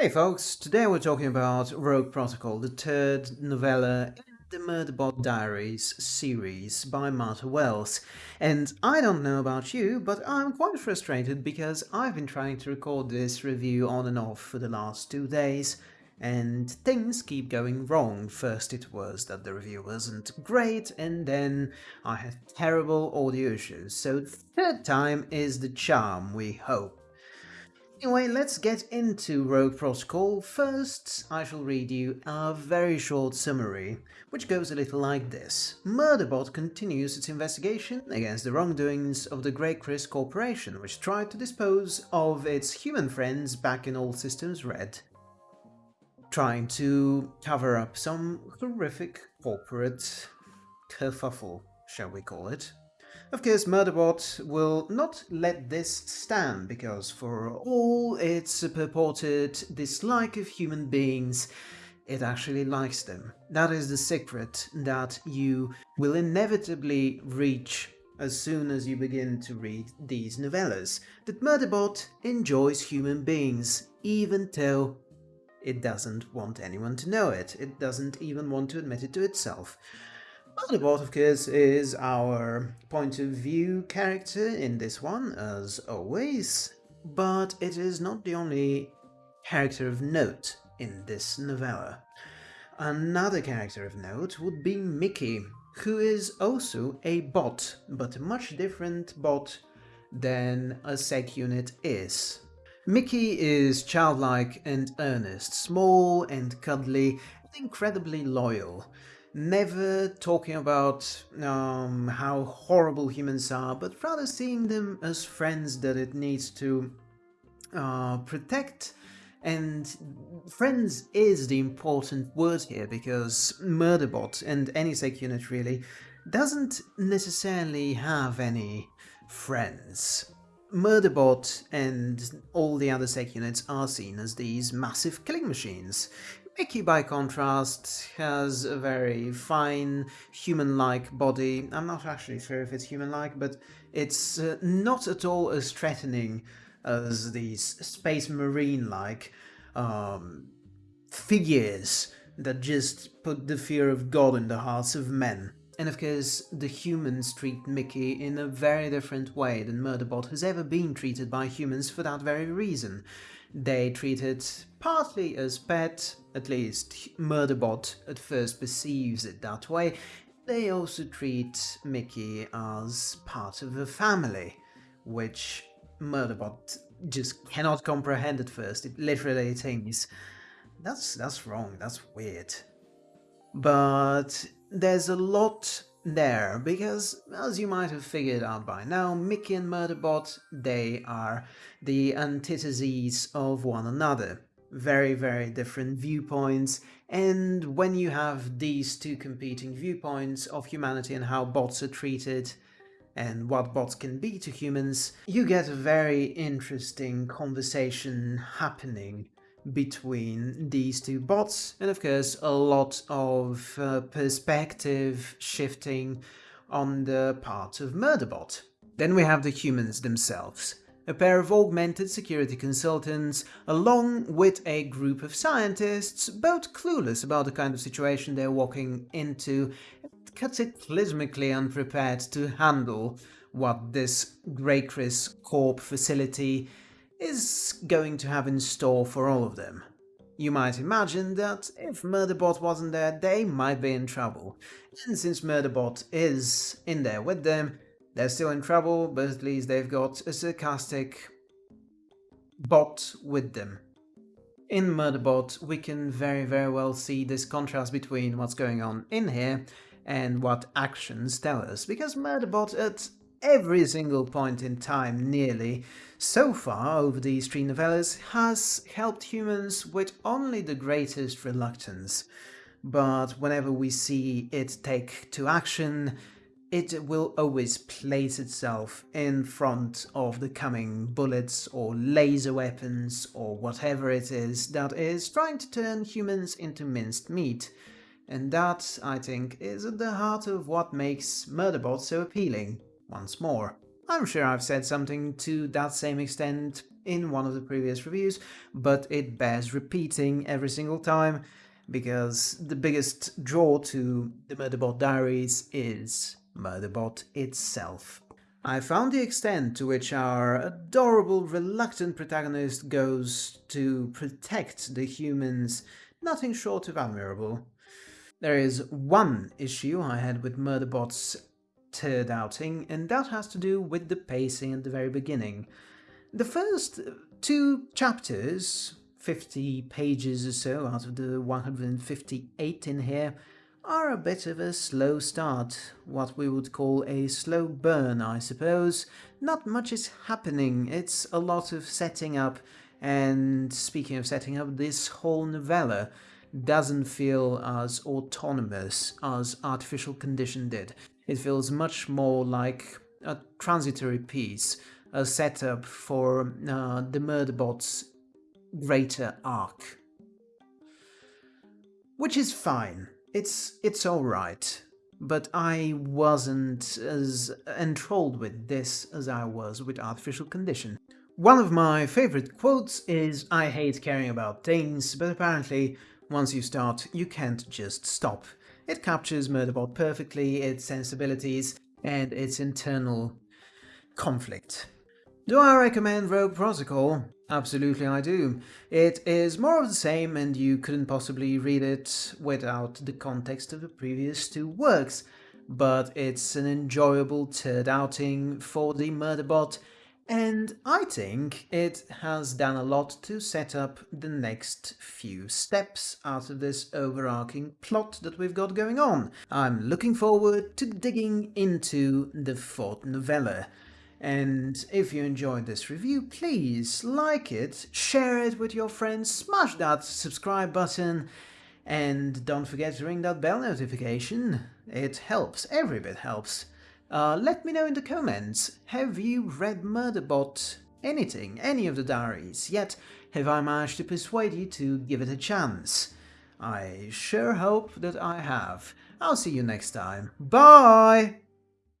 Hey folks, today we're talking about Rogue Protocol, the third novella in the Murderbot Diaries series by Martha Wells. And I don't know about you, but I'm quite frustrated because I've been trying to record this review on and off for the last two days, and things keep going wrong. First it was that the review wasn't great, and then I had terrible audio issues, so third time is the charm, we hope. Anyway, let's get into Rogue Protocol. First, I shall read you a very short summary, which goes a little like this. Murderbot continues its investigation against the wrongdoings of the GrayCris Corporation, which tried to dispose of its human friends back in All Systems Red, trying to cover up some horrific corporate kerfuffle, shall we call it. Of course, Murderbot will not let this stand, because for all its purported dislike of human beings, it actually likes them. That is the secret that you will inevitably reach as soon as you begin to read these novellas, that Murderbot enjoys human beings, even though it doesn't want anyone to know it. It doesn't even want to admit it to itself. Murderbot, of course, is our point of view character in this one, as always, but it is not the only character of note in this novella. Another character of note would be Miki, who is also a bot, but a much different bot than a SecUnit is. Miki is childlike and earnest, small and cuddly, and incredibly loyal never talking about um, how horrible humans are, but rather seeing them as friends that it needs to uh, protect. And friends is the important word here, because Murderbot, and any SecUnit really, doesn't necessarily have any friends. Murderbot and all the other SecUnits are seen as these massive killing machines, Miki, by contrast, has a very fine, human-like body. I'm not actually sure if it's human-like, but it's uh, not at all as threatening as these space marine-like um, figures that just put the fear of God in the hearts of men. And of course, the humans treat Miki in a very different way than Murderbot has ever been treated by humans for that very reason. They treat it partly as pet, at least Murderbot at first perceives it that way. They also treat Miki as part of a family, which Murderbot just cannot comprehend at first. It literally thinks, that's, that's wrong, that's weird. But there's a lot there, because as you might have figured out by now, Miki and Murderbot, they are the antitheses of one another. Very, very different viewpoints, and when you have these two competing viewpoints of humanity and how bots are treated, and what bots can be to humans, you get a very interesting conversation happening between these two bots and of course a lot of uh, perspective shifting on the part of Murderbot. Then we have the humans themselves, a pair of augmented security consultants along with a group of scientists, both clueless about the kind of situation they're walking into cataclysmically unprepared to handle what this GrayCris Corp facility is going to have in store for all of them. You might imagine that if Murderbot wasn't there, they might be in trouble. And since Murderbot is in there with them, they're still in trouble, but at least they've got a sarcastic bot with them. In Murderbot, we can very very well see this contrast between what's going on in here and what actions tell us, because Murderbot at every single point in time, nearly, so far over these three novellas, has helped humans with only the greatest reluctance. But whenever we see it take to action, it will always place itself in front of the coming bullets or laser weapons or whatever it is that is trying to turn humans into minced meat. And that, I think, is at the heart of what makes Murderbot so appealing once more. I'm sure I've said something to that same extent in one of the previous reviews, but it bears repeating every single time because the biggest draw to the Murderbot Diaries is Murderbot itself. I found the extent to which our adorable, reluctant protagonist goes to protect the humans nothing short of admirable. There is one issue I had with Murderbot's turd outing, and that has to do with the pacing at the very beginning. The first two chapters, 50 pages or so out of the 158 in here, are a bit of a slow start, what we would call a slow burn, I suppose. Not much is happening, it's a lot of setting up, and speaking of setting up, this whole novella doesn't feel as autonomous as Artificial Condition did. It feels much more like a transitory piece, a setup for uh, the Murderbot's greater arc. Which is fine. It's, it's alright. But I wasn't as enthralled with this as I was with Artificial Condition. One of my favorite quotes is, I hate caring about things, but apparently once you start, you can't just stop. It captures Murderbot perfectly, its sensibilities, and its internal conflict. Do I recommend Rogue Protocol? Absolutely I do. It is more of the same and you couldn't possibly read it without the context of the previous two works, but it's an enjoyable turd outing for the Murderbot and I think it has done a lot to set up the next few steps out of this overarching plot that we've got going on. I'm looking forward to digging into the fourth novella. And if you enjoyed this review, please like it, share it with your friends, smash that subscribe button, and don't forget to ring that bell notification. It helps, every bit helps. Uh, let me know in the comments, have you read Murderbot anything, any of the diaries, yet have I managed to persuade you to give it a chance? I sure hope that I have. I'll see you next time. Bye!